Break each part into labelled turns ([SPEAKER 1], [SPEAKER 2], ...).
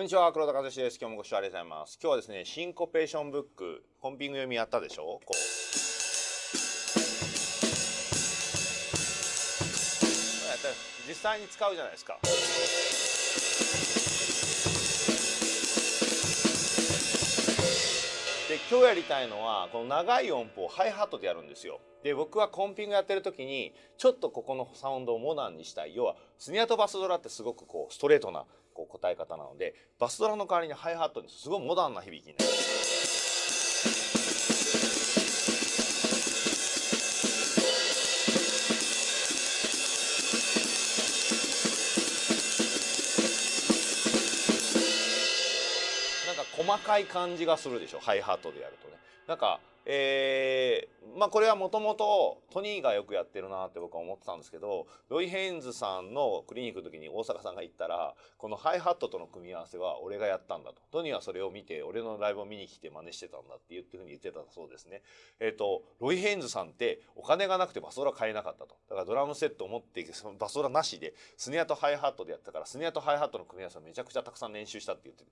[SPEAKER 1] こんにちは黒田和志です。今日もご視聴ありがとうございます。今日はですねシンコペーションブックコンピング読みやったでしょ？こう。実際に使うじゃないですか。で今日やりたいのはこの長い音符をハイハットでやるんですよ。で僕はコンピングやってる時にちょっとここのサウンドをモダンにしたい。要はスニアとバスドラってすごくこうストレートなこう答え方なのでバスドラの代わりにハイハットにすごいモダンな響きになる。なんか細かい感じがするでしょハイハットでやるとね。なんかえー、まあこれはもともとトニーがよくやってるなって僕は思ってたんですけどロイ・ヘインズさんのクリニックの時に大阪さんが言ったらこのハイハットとの組み合わせは俺がやったんだと。トニーはそれを見て俺のライブを見に来て真似してたんだって言ってふうに言ってたそうですね。えっ、ー、とロイ・ヘインズさんってお金がなくてバスドラ買えなかったと。だからドラムセットを持ってそのバスドラなしでスネアとハイハットでやったからスネアとハイハットの組み合わせをめちゃくちゃたくさん練習したって言って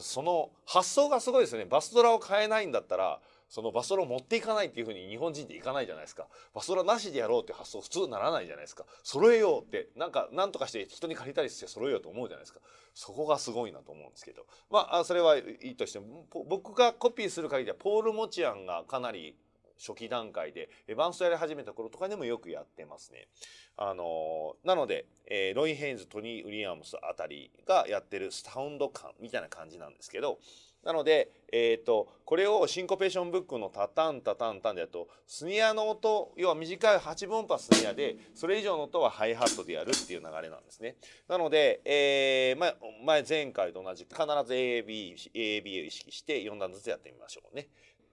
[SPEAKER 1] その発想がすごいですよね。バスドラを買えないんだったらそのバスドラを持っていかないっていうふうに日本人っていかないじゃないですか。バスドラなしでやろうって発想普通ならないじゃないですか。揃えようって、なんか、なんとかして人に借りたりして揃えようと思うじゃないですか。そこがすごいなと思うんですけど。まあ、それはいいとしても、僕がコピーする限りは、ポール・モチアンがかなり初期段階で、バンストやり始めた頃とかでもよくやってますね。あのー、なので、えー、ロイ・ヘインズ、トニー・ウィリアムスあたりがやってるサウンド感みたいな感じなんですけど、なので、えーと、これをシンコペーションブックのタタンタタンタンでやるとスニアの音要は短い8分音波スニアでそれ以上の音はハイハットでやるっていう流れなんですね。なので、えー、前前前回と同じ必ず AB, AB を意識して4段ずつやってみましょうね。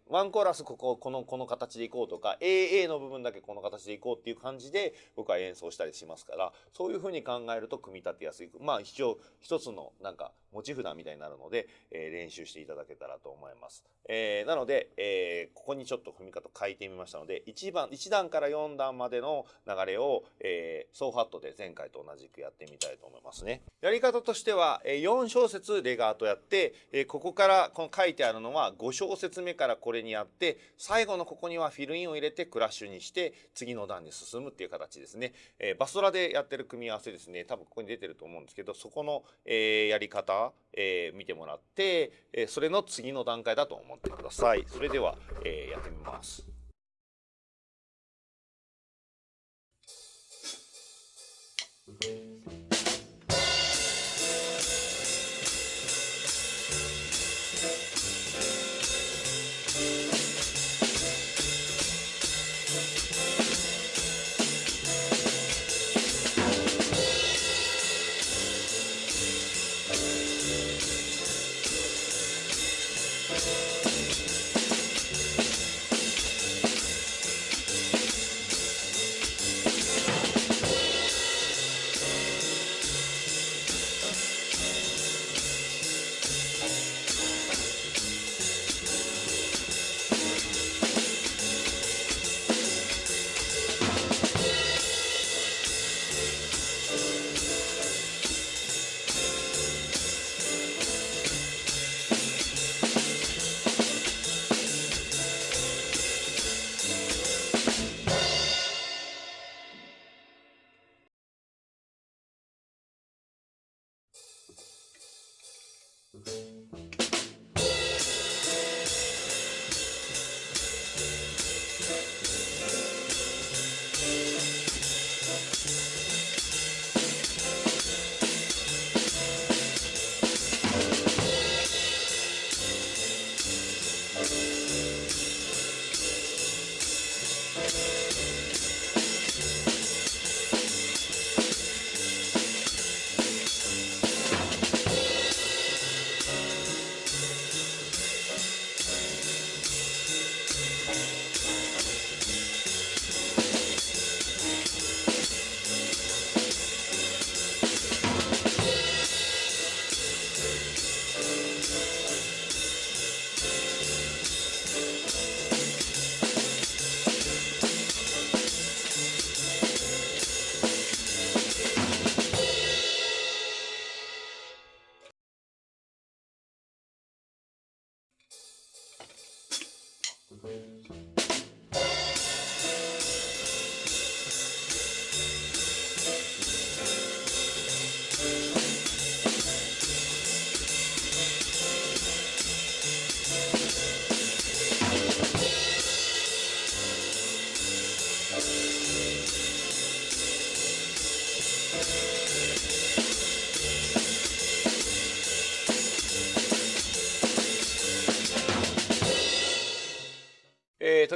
[SPEAKER 1] ワンコーラスこここのこの形でいこうとか AA の部分だけこの形でいこうっていう感じで僕は演奏したりしますからそういうふうに考えると組み立てやすいまあ一応一つのなんか持ち札みたいになるので、えー、練習していただけたらと思います。えー、なので、えー、ここにちょっと踏み方変えてみましたので1番1段から4段までの流れを、えー、ソーファットで前回と同じくやってみたいと思いますね。やり方としては、えー、4小節レガートやって、えー、ここからこの書いてあるのは5小節目からこれにやって最後のここにはフィルインを入れてクラッシュにして次の段に進むっていう形ですね。えー、バストラでやってる組み合わせですね多分ここに出てると思うんですけどそこの、えー、やり方、えー、見てもらって、えー、それの次の段階だと思ってください。それでは、えー、やってみます。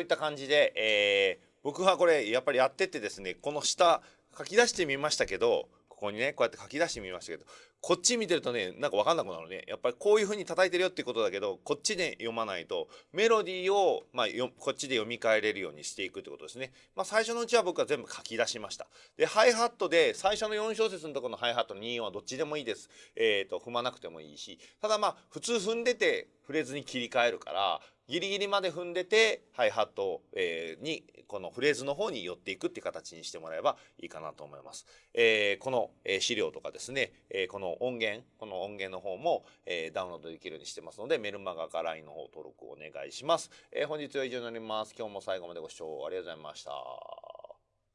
[SPEAKER 1] いった感じで、えー、僕はこれやっぱりやっててですねこの下書き出してみましたけどここにねこうやって書き出してみましたけどこっち見てるとねなんか分かんなくなるねやっぱりこういう風に叩いてるよってことだけどこっちで読まないとメロディーを、まあ、よこっちで読み替えれるようにしていくってことですね。まあ、最初のうちは僕は全部書き出しました。でハイハットで最初の4小節のところのハイハット2音はどっちでもいいです。えーと踏まなくてもいいしただまあ普通踏んでてフレーズに切り替えるからギリギリまで踏んでてハイハット、えー、にこのフレーズの方に寄っていくっていう形にしてもらえばいいかなと思います。えー、この、えー、資料とかですね、えこの音源この音源の方も、えダウンロードできるようにしてますのでメルマガか LINE の方登録お願いします。え本日は以上になります。今日も最後までご視聴ありがとうございました。